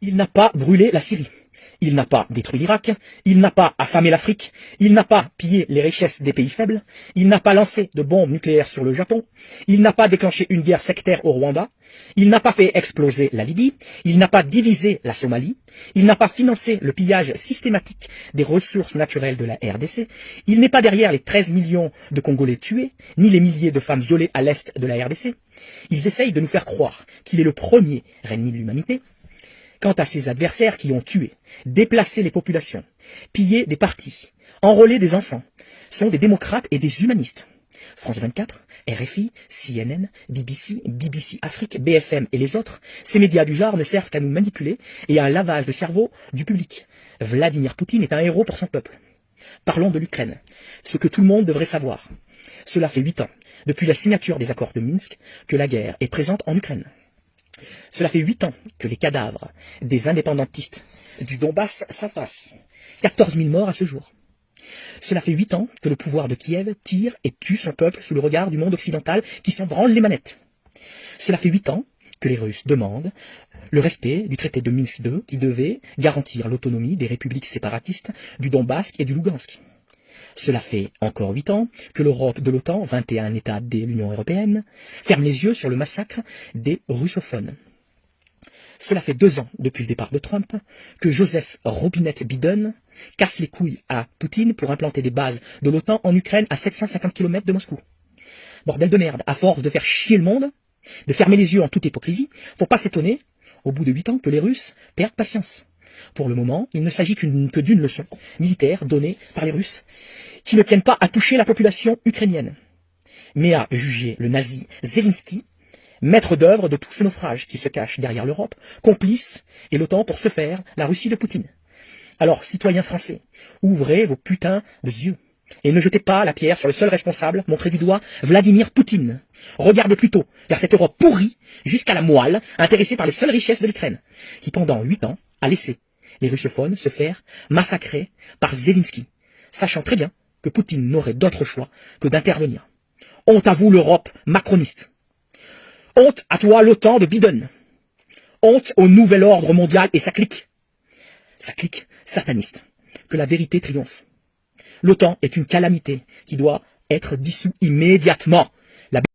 Il n'a pas brûlé la Syrie. Il n'a pas détruit l'Irak, il n'a pas affamé l'Afrique, il n'a pas pillé les richesses des pays faibles, il n'a pas lancé de bombes nucléaires sur le Japon, il n'a pas déclenché une guerre sectaire au Rwanda, il n'a pas fait exploser la Libye, il n'a pas divisé la Somalie, il n'a pas financé le pillage systématique des ressources naturelles de la RDC, il n'est pas derrière les 13 millions de Congolais tués, ni les milliers de femmes violées à l'est de la RDC. Ils essayent de nous faire croire qu'il est le premier ennemi de l'humanité, Quant à ses adversaires qui ont tué, déplacé les populations, pillé des partis, enrôlé des enfants, sont des démocrates et des humanistes. France 24, RFI, CNN, BBC, BBC Afrique, BFM et les autres, ces médias du genre ne servent qu'à nous manipuler et à un lavage de cerveau du public. Vladimir Poutine est un héros pour son peuple. Parlons de l'Ukraine, ce que tout le monde devrait savoir. Cela fait huit ans, depuis la signature des accords de Minsk, que la guerre est présente en Ukraine. Cela fait huit ans que les cadavres des indépendantistes du Donbass s'entassent. 14 000 morts à ce jour. Cela fait huit ans que le pouvoir de Kiev tire et tue son peuple sous le regard du monde occidental qui s'en branle les manettes. Cela fait huit ans que les Russes demandent le respect du traité de Minsk II qui devait garantir l'autonomie des républiques séparatistes du Donbass et du Lugansk. Cela fait encore huit ans que l'Europe de l'OTAN, 21 États de l'Union européenne, ferme les yeux sur le massacre des russophones. Cela fait deux ans, depuis le départ de Trump, que Joseph Robinette Biden casse les couilles à Poutine pour implanter des bases de l'OTAN en Ukraine à 750 km de Moscou. Bordel de merde, à force de faire chier le monde, de fermer les yeux en toute hypocrisie, faut pas s'étonner, au bout de huit ans, que les Russes perdent patience. Pour le moment, il ne s'agit que d'une leçon militaire donnée par les Russes qui ne tiennent pas à toucher la population ukrainienne, mais à juger le nazi Zelensky, maître d'œuvre de tout ce naufrage qui se cache derrière l'Europe, complice et l'OTAN pour se faire la Russie de Poutine. Alors, citoyens français, ouvrez vos putains de yeux et ne jetez pas la pierre sur le seul responsable, montré du doigt, Vladimir Poutine. Regardez plutôt vers cette Europe pourrie, jusqu'à la moelle, intéressée par les seules richesses de l'Ukraine, qui pendant huit ans a laissé les russophones se faire massacrer par Zelensky, sachant très bien Poutine n'aurait d'autre choix que d'intervenir. Honte à vous l'Europe macroniste. Honte à toi l'OTAN de Biden. Honte au nouvel ordre mondial et sa clique. Sa clique sataniste. Que la vérité triomphe. L'OTAN est une calamité qui doit être dissous immédiatement.